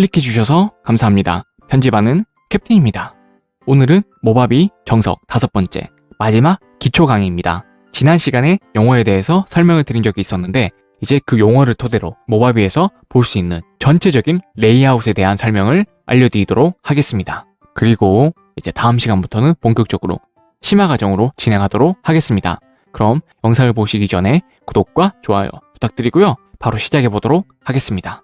클릭해 주셔서 감사합니다. 편집하는 캡틴입니다. 오늘은 모바비 정석 다섯 번째 마지막 기초 강의입니다. 지난 시간에 용어에 대해서 설명을 드린 적이 있었는데 이제 그 용어를 토대로 모바비에서 볼 수 있는 전체적인 레이아웃에 대한 설명을 알려드리도록 하겠습니다. 그리고 이제 다음 시간부터는 본격적으로 심화 과정으로 진행하도록 하겠습니다. 그럼 영상을 보시기 전에 구독과 좋아요 부탁드리고요. 바로 시작해 보도록 하겠습니다.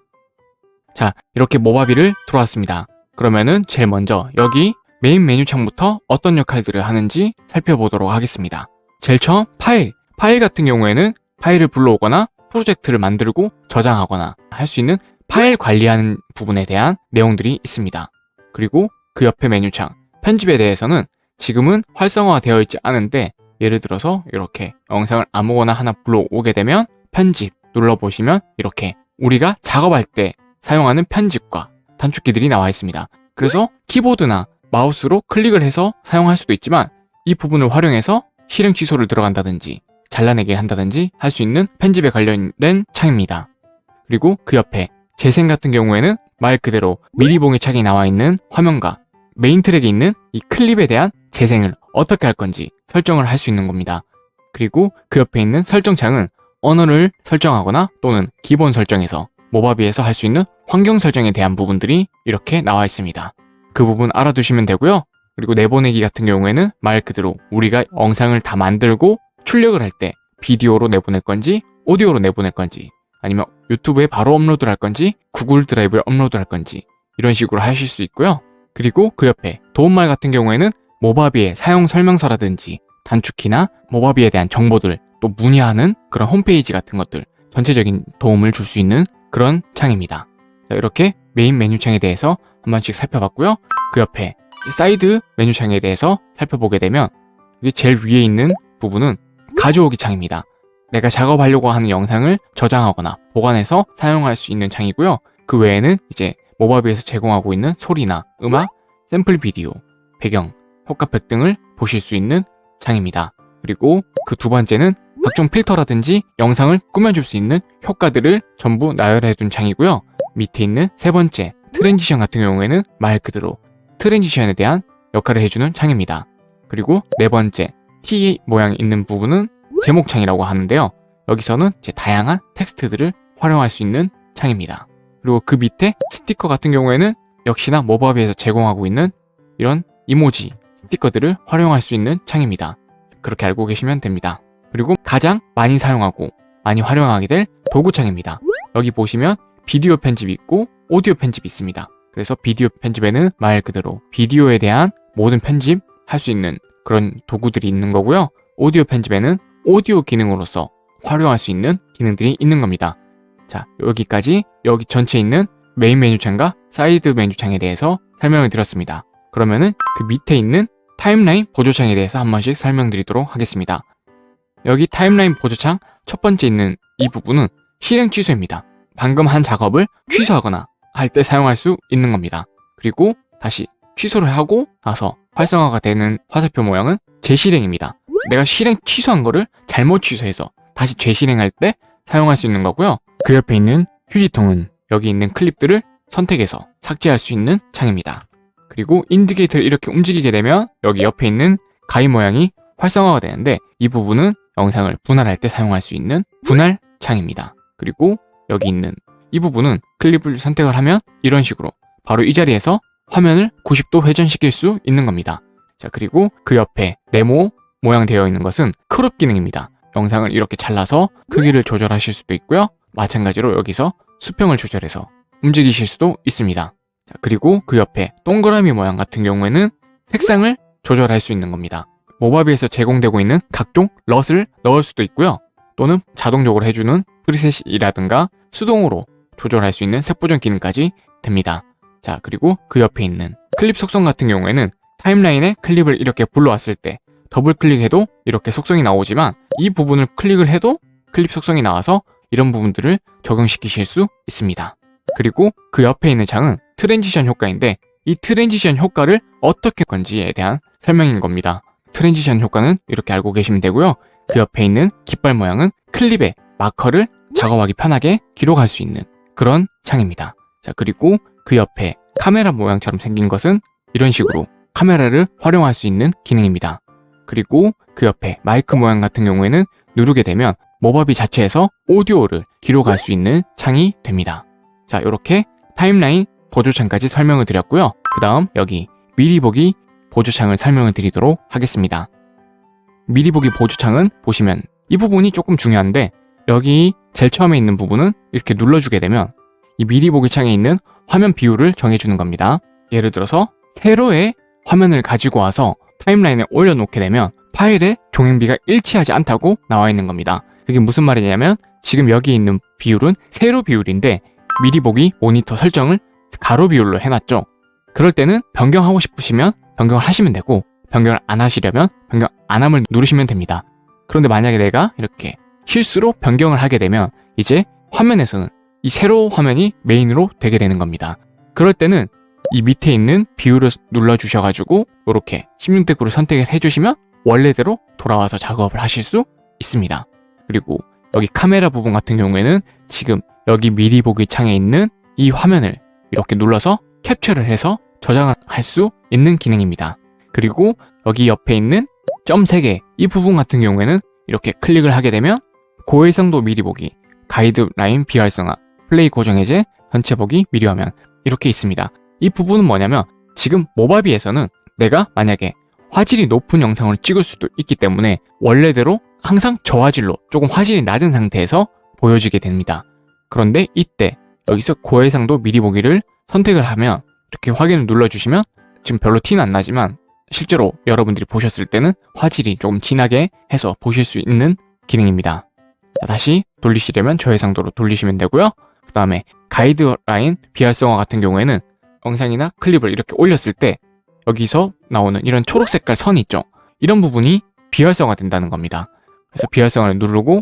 자, 이렇게 모바비를 들어왔습니다. 그러면은 제일 먼저 여기 메인 메뉴 창부터 어떤 역할들을 하는지 살펴보도록 하겠습니다. 제일 처음 파일. 파일 같은 경우에는 파일을 불러오거나 프로젝트를 만들고 저장하거나 할 수 있는 파일 관리하는 부분에 대한 내용들이 있습니다. 그리고 그 옆에 메뉴창. 편집에 대해서는 지금은 활성화되어 있지 않은데 예를 들어서 이렇게 영상을 아무거나 하나 불러오게 되면 편집 눌러보시면 이렇게 우리가 작업할 때 사용하는 편집과 단축키들이 나와 있습니다. 그래서 키보드나 마우스로 클릭을 해서 사용할 수도 있지만 이 부분을 활용해서 실행 취소를 들어간다든지 잘라내기를 한다든지 할 수 있는 편집에 관련된 창입니다. 그리고 그 옆에 재생 같은 경우에는 말 그대로 미리 보기 창이 나와 있는 화면과 메인 트랙에 있는 이 클립에 대한 재생을 어떻게 할 건지 설정을 할 수 있는 겁니다. 그리고 그 옆에 있는 설정창은 언어를 설정하거나 또는 기본 설정에서 모바비에서 할 수 있는 환경 설정에 대한 부분들이 이렇게 나와 있습니다. 그 부분 알아두시면 되고요. 그리고 내보내기 같은 경우에는 말 그대로 우리가 영상을 다 만들고 출력을 할 때 비디오로 내보낼 건지 오디오로 내보낼 건지 아니면 유튜브에 바로 업로드를 할 건지 구글 드라이브에 업로드를 할 건지 이런 식으로 하실 수 있고요. 그리고 그 옆에 도움말 같은 경우에는 모바비의 사용 설명서라든지 단축키나 모바비에 대한 정보들 또 문의하는 그런 홈페이지 같은 것들 전체적인 도움을 줄 수 있는 그런 창입니다. 자, 이렇게 메인 메뉴 창에 대해서 한 번씩 살펴봤고요. 그 옆에 사이드 메뉴 창에 대해서 살펴보게 되면 이게 제일 위에 있는 부분은 가져오기 창입니다. 내가 작업하려고 하는 영상을 저장하거나 보관해서 사용할 수 있는 창이고요. 그 외에는 이제 모바비에서 제공하고 있는 소리나 음악, 샘플 비디오, 배경, 효과팩 등을 보실 수 있는 창입니다. 그리고 그 두 번째는 각종 필터라든지 영상을 꾸며줄 수 있는 효과들을 전부 나열해 둔 창이고요. 밑에 있는 세 번째 transition 같은 경우에는 말 그대로 transition에 대한 역할을 해주는 창입니다. 그리고 네 번째 T 모양 있는 부분은 제목창이라고 하는데요. 여기서는 이제 다양한 텍스트들을 활용할 수 있는 창입니다. 그리고 그 밑에 스티커 같은 경우에는 역시나 모바비에서 제공하고 있는 이런 이모지 스티커들을 활용할 수 있는 창입니다. 그렇게 알고 계시면 됩니다. 그리고 가장 많이 사용하고 많이 활용하게 될 도구창입니다. 여기 보시면 비디오 편집이 있고 오디오 편집이 있습니다. 그래서 비디오 편집에는 말 그대로 비디오에 대한 모든 편집 할 수 있는 그런 도구들이 있는 거고요. 오디오 편집에는 오디오 기능으로서 활용할 수 있는 기능들이 있는 겁니다. 자, 여기까지 여기 전체에 있는 메인 메뉴창과 사이드 메뉴창에 대해서 설명을 드렸습니다. 그러면은 그 밑에 있는 timeline 보조창에 대해서 한 번씩 설명드리도록 하겠습니다. 여기 timeline 보조창 첫 번째 있는 이 부분은 실행 취소입니다. 방금 한 작업을 취소하거나 할 때 사용할 수 있는 겁니다. 그리고 다시 취소를 하고 나서 활성화가 되는 화살표 모양은 재실행입니다. 내가 실행 취소한 거를 잘못 취소해서 다시 재실행할 때 사용할 수 있는 거고요. 그 옆에 있는 휴지통은 여기 있는 클립들을 선택해서 삭제할 수 있는 창입니다. 그리고 인디게이터를 이렇게 움직이게 되면 여기 옆에 있는 가위 모양이 활성화가 되는데 이 부분은 영상을 분할할 때 사용할 수 있는 분할 창입니다. 그리고 여기 있는 이 부분은 클립을 선택을 하면 이런 식으로 바로 이 자리에서 화면을 90도 회전시킬 수 있는 겁니다. 자 그리고 그 옆에 네모 모양 되어 있는 것은 crop 기능입니다. 영상을 이렇게 잘라서 크기를 조절하실 수도 있고요. 마찬가지로 여기서 수평을 조절해서 움직이실 수도 있습니다. 자, 그리고 그 옆에 동그라미 모양 같은 경우에는 색상을 조절할 수 있는 겁니다. 모바비에서 제공되고 있는 각종 LUT을 넣을 수도 있고요. 또는 자동적으로 해주는 preset이라든가 수동으로 조절할 수 있는 색 보정 기능까지 됩니다. 자 그리고 그 옆에 있는 클립 속성 같은 경우에는 timeline에 클립을 이렇게 불러왔을 때 더블 클릭해도 이렇게 속성이 나오지만 이 부분을 클릭을 해도 클립 속성이 나와서 이런 부분들을 적용시키실 수 있습니다. 그리고 그 옆에 있는 창은 transition 효과인데 이 transition 효과를 어떻게 건지에 대한 설명인 겁니다. transition 효과는 이렇게 알고 계시면 되고요. 그 옆에 있는 깃발 모양은 클립에 마커를 작업하기 편하게 기록할 수 있는 그런 창입니다. 자 그리고 그 옆에 카메라 모양처럼 생긴 것은 이런 식으로 카메라를 활용할 수 있는 기능입니다. 그리고 그 옆에 마이크 모양 같은 경우에는 누르게 되면 모바비 자체에서 오디오를 기록할 수 있는 창이 됩니다. 자, 이렇게 타임라인 보조창까지 설명을 드렸고요. 그 다음 여기 미리 보기 보조창을 설명을 드리도록 하겠습니다. 미리 보기 보조창은 보시면 이 부분이 조금 중요한데 여기 제일 처음에 있는 부분은 이렇게 눌러주게 되면 이 미리 보기 창에 있는 화면 비율을 정해주는 겁니다. 예를 들어서 세로의 화면을 가지고 와서 타임라인에 올려놓게 되면 파일의 종횡비가 일치하지 않다고 나와 있는 겁니다. 그게 무슨 말이냐면 지금 여기 있는 비율은 세로 비율인데 미리 보기 모니터 설정을 가로 비율로 해놨죠. 그럴 때는 변경하고 싶으시면 변경을 하시면 되고 변경을 안 하시려면 변경 안 함을 누르시면 됩니다. 그런데 만약에 내가 이렇게 실수로 변경을 하게 되면 이제 화면에서는 이 세로 화면이 메인으로 되게 되는 겁니다. 그럴 때는 이 밑에 있는 비율을 눌러주셔가지고 이렇게 16대 9를 선택을 해주시면 원래대로 돌아와서 작업을 하실 수 있습니다. 그리고 여기 카메라 부분 같은 경우에는 지금 여기 미리 보기 창에 있는 이 화면을 이렇게 눌러서 캡처를 해서 저장을 할수 있는 기능입니다. 그리고 여기 옆에 있는 점 3개 이 부분 같은 경우에는 이렇게 클릭을 하게 되면 고해상도 미리 보기, 가이드라인 비활성화, 플레이 고정 해제, 전체 보기 미리 화면 이렇게 있습니다. 이 부분은 뭐냐면 지금 모바비에서는 내가 만약에 화질이 높은 영상을 찍을 수도 있기 때문에 원래대로 항상 저화질로 조금 화질이 낮은 상태에서 보여지게 됩니다. 그런데 이때 여기서 고해상도 미리 보기를 선택을 하면 이렇게 확인을 눌러주시면 지금 별로 티는 안 나지만 실제로 여러분들이 보셨을 때는 화질이 조금 진하게 해서 보실 수 있는 기능입니다. 자, 다시 돌리시려면 저해상도로 돌리시면 되고요. 그 다음에 가이드라인 비활성화 같은 경우에는 영상이나 클립을 이렇게 올렸을 때 여기서 나오는 이런 초록 색깔 선 있죠? 이런 부분이 비활성화 된다는 겁니다. 그래서 비활성화를 누르고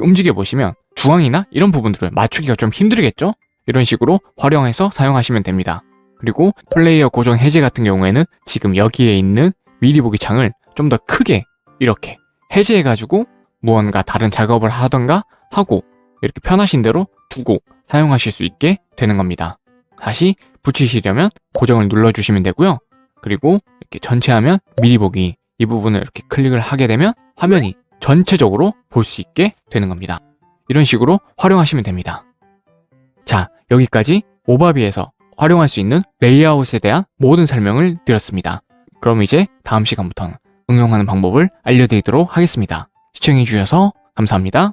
움직여 보시면 중앙이나 이런 부분들을 맞추기가 좀 힘들겠죠? 이런 식으로 활용해서 사용하시면 됩니다. 그리고 플레이어 고정 해제 같은 경우에는 지금 여기에 있는 미리 보기 창을 좀 더 크게 이렇게 해제해가지고 무언가 다른 작업을 하던가 하고 이렇게 편하신 대로 두고 사용하실 수 있게 되는 겁니다. 다시 붙이시려면 고정을 눌러주시면 되고요. 그리고 이렇게 전체 화면 미리 보기 이 부분을 이렇게 클릭을 하게 되면 화면이 전체적으로 볼 수 있게 되는 겁니다. 이런 식으로 활용하시면 됩니다. 자, 여기까지 모바비에서 활용할 수 있는 레이아웃에 대한 모든 설명을 드렸습니다. 그럼 이제 다음 시간부터는 응용하는 방법을 알려드리도록 하겠습니다. 시청해주셔서 감사합니다.